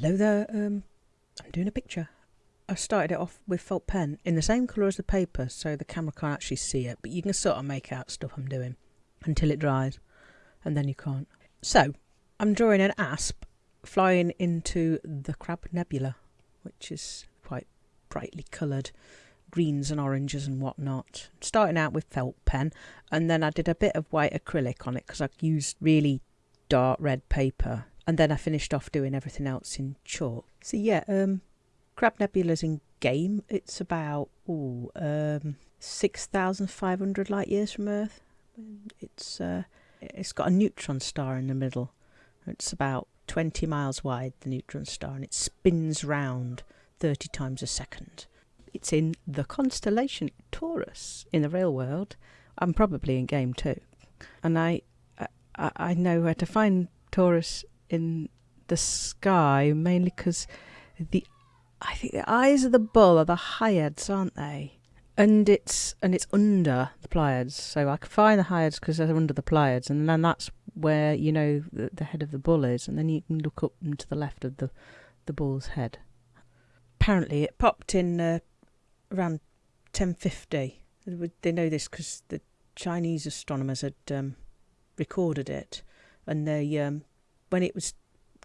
Hello there. Um, I'm doing a picture. I started it off with felt pen in the same colour as the paper, so the camera can't actually see it, but you can sort of make out stuff I'm doing until it dries, and then you can't. So, I'm drawing an asp flying into the Crab Nebula, which is quite brightly coloured greens and oranges and whatnot. Starting out with felt pen, and then I did a bit of white acrylic on it because I used really dark red paper and then I finished off doing everything else in chalk. So yeah, um, Crab Nebula's in game. It's about ooh, um, six thousand five hundred light years from Earth. It's uh, it's got a neutron star in the middle. It's about twenty miles wide, the neutron star, and it spins round thirty times a second. It's in the constellation Taurus in the real world. I'm probably in game too, and I I, I know where to find Taurus in the sky, mainly because the I think the eyes of the bull are the Hyades, aren't they? And it's and it's under the Pleiades, so I can find the Hyades because they're under the Pleiades, and then that's where you know the, the head of the bull is, and then you can look up and to the left of the the bull's head. Apparently, it popped in uh, around ten fifty. They know this because the Chinese astronomers had um, recorded it, and they um, when it was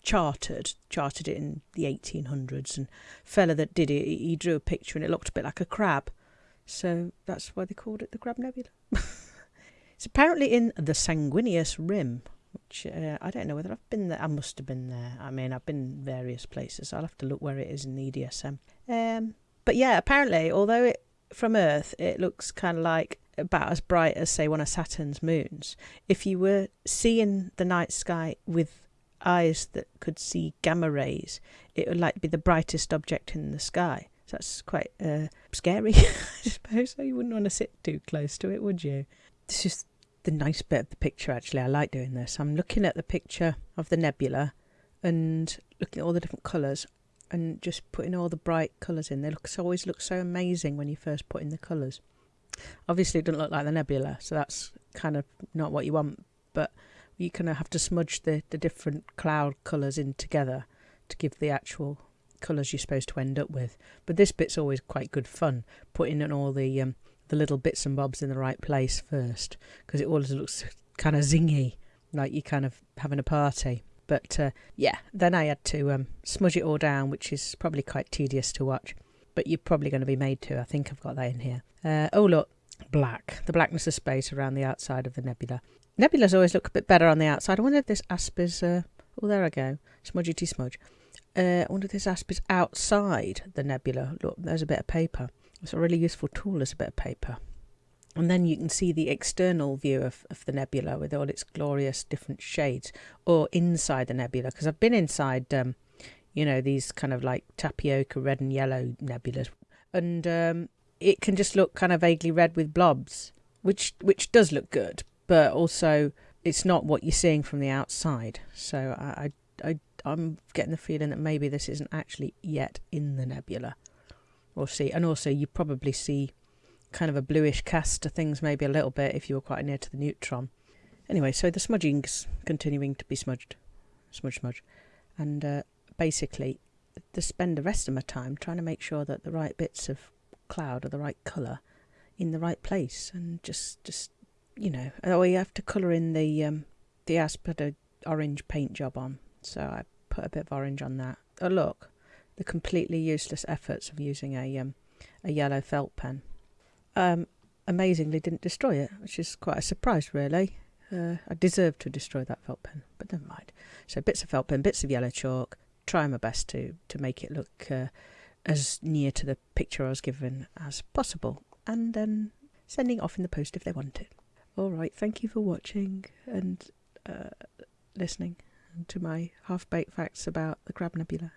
charted, charted it in the 1800s, and fella that did it, he drew a picture and it looked a bit like a crab. So that's why they called it the Crab Nebula. it's apparently in the Sanguineous Rim, which uh, I don't know whether I've been there. I must have been there. I mean, I've been various places. I'll have to look where it is in the EDSM. Um, but yeah, apparently, although it from Earth it looks kind of like about as bright as say one of Saturn's moons. If you were seeing the night sky with eyes that could see gamma rays, it would like be the brightest object in the sky. So that's quite uh, scary, I suppose. So you wouldn't want to sit too close to it, would you? This is the nice bit of the picture, actually. I like doing this. I'm looking at the picture of the nebula and looking at all the different colours and just putting all the bright colours in. They look always look so amazing when you first put in the colours. Obviously, it doesn't look like the nebula, so that's kind of not what you want. But you kind of have to smudge the, the different cloud colours in together to give the actual colours you're supposed to end up with. But this bit's always quite good fun, putting in all the um, the little bits and bobs in the right place first, because it always looks kind of zingy, like you're kind of having a party. But uh, yeah, then I had to um, smudge it all down, which is probably quite tedious to watch. But you're probably going to be made to. I think I've got that in here. Uh, oh, look, black. The blackness of space around the outside of the nebula. Nebulas always look a bit better on the outside. I wonder if this asp is... Uh, oh, there I go. Smudgety smudge. Uh, I wonder if this asp is outside the nebula. Look, there's a bit of paper. It's a really useful tool as a bit of paper. And then you can see the external view of, of the nebula with all its glorious different shades, or inside the nebula, because I've been inside, um, you know, these kind of like tapioca red and yellow nebulas, and um, it can just look kind of vaguely red with blobs, which which does look good, but also it's not what you're seeing from the outside. So I, I, I I'm getting the feeling that maybe this isn't actually yet in the nebula. We'll see. And also, you probably see kind of a bluish cast to things, maybe a little bit if you were quite near to the neutron. Anyway, so the smudging's continuing to be smudged, smudge, smudge, and uh, basically, to spend the rest of my time trying to make sure that the right bits of cloud are the right colour in the right place, and just just you know, oh, you have to colour in the um, the asp had a orange paint job on, so I put a bit of orange on that. Oh look, the completely useless efforts of using a um, a yellow felt pen. Um, amazingly didn't destroy it, which is quite a surprise, really. Uh, I deserved to destroy that felt pen, but never mind. So bits of felt pen, bits of yellow chalk. Try my best to to make it look uh, as near to the picture I was given as possible, and then sending off in the post if they want it. All right, thank you for watching and uh, listening to my half baked facts about the Crab Nebula.